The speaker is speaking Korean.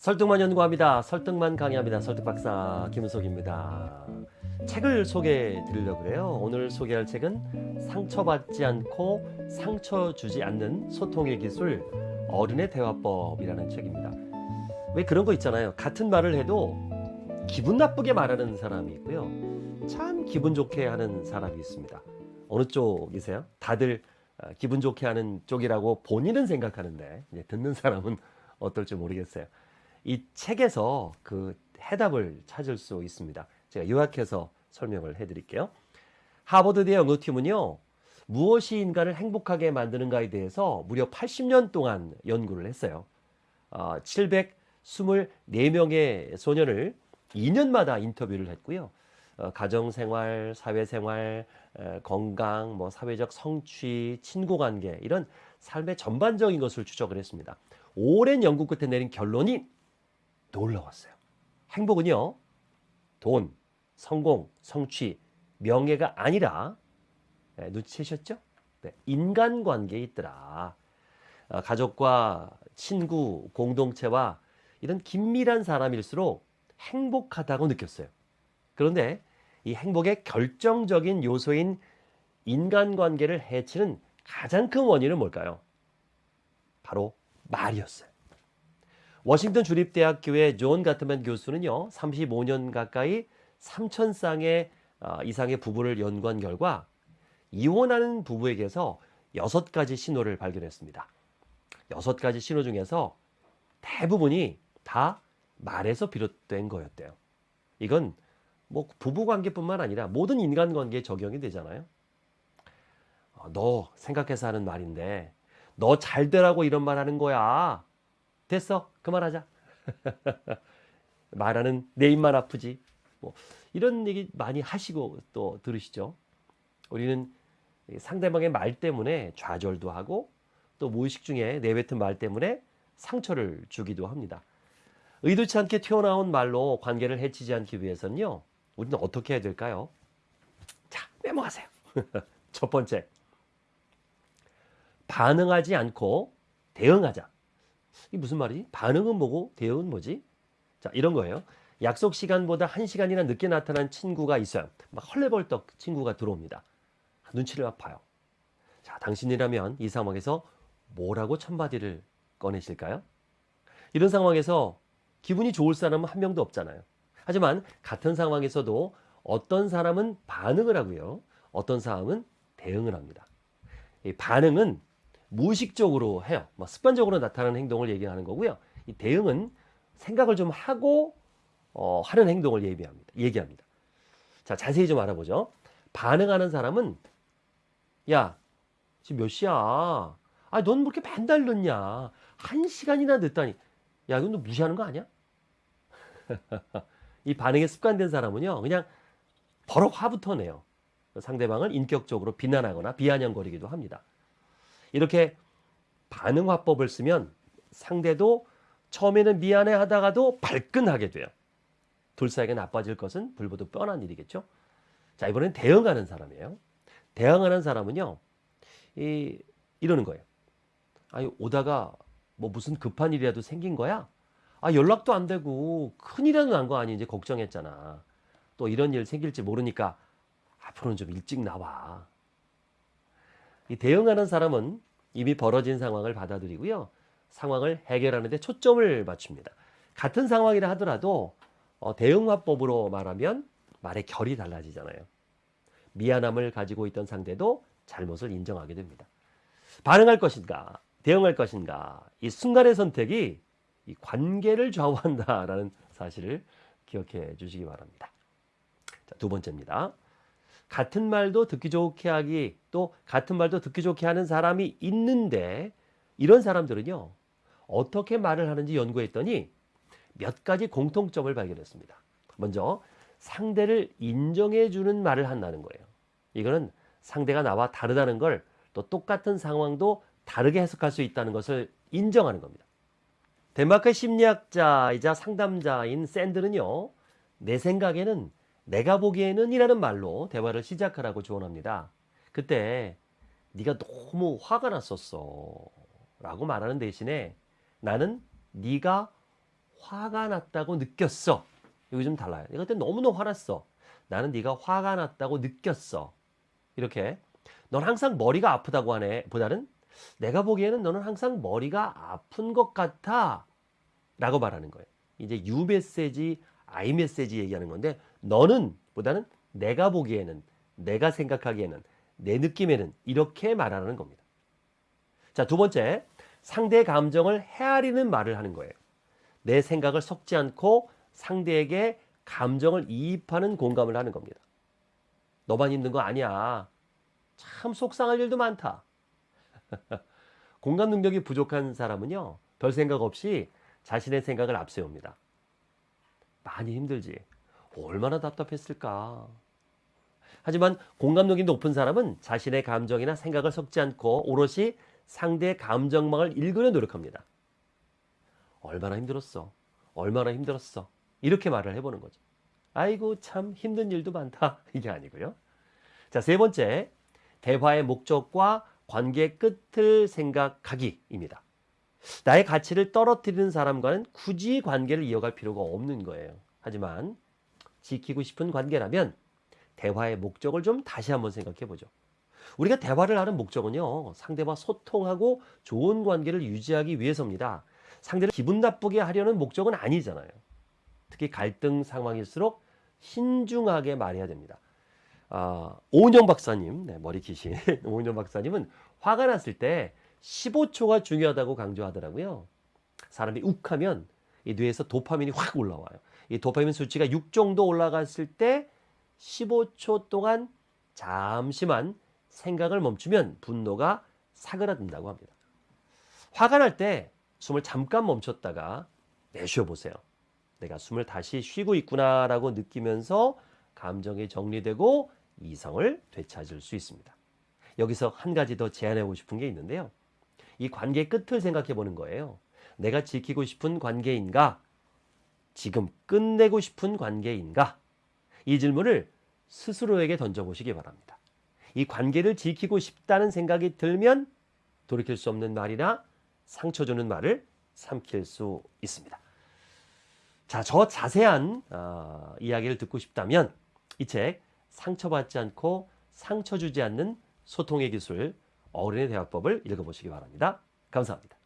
설득만 연구합니다. 설득만 강의합니다. 설득박사 김은석입니다. 책을 소개해 드리려고 그래요. 오늘 소개할 책은 상처받지 않고 상처 주지 않는 소통의 기술 어른의 대화법이라는 책입니다. 왜 그런 거 있잖아요. 같은 말을 해도 기분 나쁘게 말하는 사람이 있고요. 참 기분 좋게 하는 사람이 있습니다. 어느 쪽이세요? 다들 어, 기분 좋게 하는 쪽이라고 본인은 생각하는데 듣는 사람은 어떨지 모르겠어요. 이 책에서 그 해답을 찾을 수 있습니다. 제가 요약해서 설명을 해드릴게요. 하버드대 연구팀은요, 무엇이 인간을 행복하게 만드는가에 대해서 무려 80년 동안 연구를 했어요. 어, 724명의 소년을 2년마다 인터뷰를 했고요. 어, 가정생활, 사회생활, 에, 건강, 뭐 사회적 성취, 친구관계 이런 삶의 전반적인 것을 추적을 했습니다. 오랜 연구 끝에 내린 결론이 놀라웠어요. 행복은요, 돈, 성공, 성취, 명예가 아니라 네, 눈치채셨죠? 네, 인간관계에 있더라. 아, 가족과 친구, 공동체와 이런 긴밀한 사람일수록 행복하다고 느꼈어요. 그런데 이 행복의 결정적인 요소인 인간관계를 해치는 가장 큰 원인은 뭘까요? 바로 말이었어요. 워싱턴 주립대학교의 존 가트만 교수는요, 35년 가까이 3천 쌍의 어, 이상의 부부를 연구한 결과 이혼하는 부부에게서 여섯 가지 신호를 발견했습니다. 여섯 가지 신호 중에서 대부분이 다 말에서 비롯된 거였대요. 이건 뭐 부부 관계뿐만 아니라 모든 인간 관계에 적용이 되잖아요. 어, 너 생각해서 하는 말인데 너 잘 되라고 이런 말 하는 거야. 됐어. 그만하자. 말하는 내 입만 아프지. 뭐 이런 얘기 많이 하시고 또 들으시죠. 우리는 상대방의 말 때문에 좌절도 하고 또 무의식 중에 내뱉은 말 때문에 상처를 주기도 합니다. 의도치 않게 튀어나온 말로 관계를 해치지 않기 위해서는요. 우리는 어떻게 해야 될까요? 자, 메모하세요. 첫 번째. 반응하지 않고 대응하자. 이게 무슨 말이지? 반응은 뭐고 대응은 뭐지? 자, 이런 거예요. 약속 시간보다 한 시간이나 늦게 나타난 친구가 있어요. 막 헐레벌떡 친구가 들어옵니다. 눈치를 막 봐요. 자, 당신이라면 이 상황에서 뭐라고 첫마디를 꺼내실까요? 이런 상황에서 기분이 좋을 사람은 한 명도 없잖아요. 하지만 같은 상황에서도 어떤 사람은 반응을 하고요. 어떤 사람은 대응을 합니다. 이 반응은 무의식적으로 해요. 뭐 습관적으로 나타나는 행동을 얘기하는 거고요. 이 대응은 생각을 좀 하고 어, 하는 행동을 얘기합니다. 얘기합니다. 자, 자세히 좀 알아보죠. 반응하는 사람은 야, 지금 몇 시야? 아, 넌뭐 이렇게 맨날 늦냐? 한 시간이나 늦다니. 야, 이건 너 무시하는 거 아니야? 이 반응에 습관된 사람은요, 그냥 버럭 화부터 내요. 상대방을 인격적으로 비난하거나 비아냥거리기도 합니다. 이렇게 반응 화법을 쓰면 상대도 처음에는 미안해 하다가도 발끈하게 돼요. 둘 사이가 나빠질 것은 불보듯 뻔한 일이겠죠. 자, 이번엔 대응하는 사람이에요. 대응하는 사람은요, 이, 이러는 거예요. 아니, 오다가 뭐 무슨 급한 일이라도 생긴 거야? 아, 연락도 안 되고 큰일이라도 난 거 아니 이제 걱정했잖아. 또 이런 일 생길지 모르니까 앞으로는 좀 일찍 나와. 이 대응하는 사람은 이미 벌어진 상황을 받아들이고요. 상황을 해결하는 데 초점을 맞춥니다. 같은 상황이라 하더라도 어, 대응화법으로 말하면 말의 결이 달라지잖아요. 미안함을 가지고 있던 상대도 잘못을 인정하게 됩니다. 반응할 것인가, 대응할 것인가, 이 순간의 선택이 이 관계를 좌우한다라는 사실을 기억해 주시기 바랍니다. 자, 두 번째입니다. 같은 말도 듣기 좋게 하기 또 같은 말도 듣기 좋게 하는 사람이 있는데 이런 사람들은요 어떻게 말을 하는지 연구했더니 몇 가지 공통점을 발견했습니다. 먼저 상대를 인정해 주는 말을 한다는 거예요. 이거는 상대가 나와 다르다는 걸 또 똑같은 상황도 다르게 해석할 수 있다는 것을 인정하는 겁니다. 덴마크 심리학자이자 상담자인 샌드는요, 내 생각에는 내가 보기에는 이라는 말로 대화를 시작하라고 조언합니다. 그때 네가 너무 화가 났었어 라고 말하는 대신에 나는 네가 화가 났다고 느꼈어. 여기 좀 달라요. 내가 그때 너무너무 화났어. 나는 네가 화가 났다고 느꼈어. 이렇게 넌 항상 머리가 아프다고 하네. 보다는 내가 보기에는 너는 항상 머리가 아픈 것 같아. 라고 말하는 거예요. 이제 유 메시지, 아이 메시지 얘기하는 건데 너는 보다는 내가 보기에는 내가 생각하기에는 내 느낌에는 이렇게 말하는 겁니다. 자, 두 번째. 상대의 감정을 헤아리는 말을 하는 거예요. 내 생각을 섞지 않고 상대에게 감정을 이입하는 공감을 하는 겁니다. 너만 힘든 거 아니야. 참 속상할 일도 많다. 공감 능력이 부족한 사람은요, 별 생각 없이 자신의 생각을 앞세웁니다. 많이 힘들지. 얼마나 답답했을까. 하지만 공감력이 높은 사람은 자신의 감정이나 생각을 섞지 않고 오롯이 상대의 감정망을 읽으려 노력합니다. 얼마나 힘들었어. 얼마나 힘들었어. 이렇게 말을 해보는 거죠. 아이고, 참 힘든 일도 많다. 이게 아니고요. 자, 세 번째. 대화의 목적과 관계의 끝을 생각하기입니다. 나의 가치를 떨어뜨리는 사람과는 굳이 관계를 이어갈 필요가 없는 거예요. 하지만 지키고 싶은 관계라면 대화의 목적을 좀 다시 한번 생각해 보죠. 우리가 대화를 하는 목적은요, 상대와 소통하고 좋은 관계를 유지하기 위해서입니다. 상대를 기분 나쁘게 하려는 목적은 아니잖아요. 특히 갈등 상황일수록 신중하게 말해야 됩니다. 아, 오은영 박사님, 네, 머리 기신 오은영 박사님은 화가 났을 때 15초가 중요하다고 강조하더라고요. 사람이 욱하면 이 뇌에서 도파민이 확 올라와요. 이 도파민 수치가 6 정도 올라갔을 때 15초 동안 잠시만 생각을 멈추면 분노가 사그라든다고 합니다. 화가 날 때 숨을 잠깐 멈췄다가 내쉬어 보세요. 내가 숨을 다시 쉬고 있구나라고 느끼면서 감정이 정리되고 이성을 되찾을 수 있습니다. 여기서 한 가지 더 제안하고 싶은 게 있는데요. 이 관계의 끝을 생각해 보는 거예요. 내가 지키고 싶은 관계인가? 지금 끝내고 싶은 관계인가? 이 질문을 스스로에게 던져보시기 바랍니다. 이 관계를 지키고 싶다는 생각이 들면 돌이킬 수 없는 말이나 상처 주는 말을 삼킬 수 있습니다. 자, 저 자세한 어, 이야기를 듣고 싶다면 이 책 상처받지 않고 상처 주지 않는 소통의 기술 어른의 대화법을 읽어보시기 바랍니다. 감사합니다.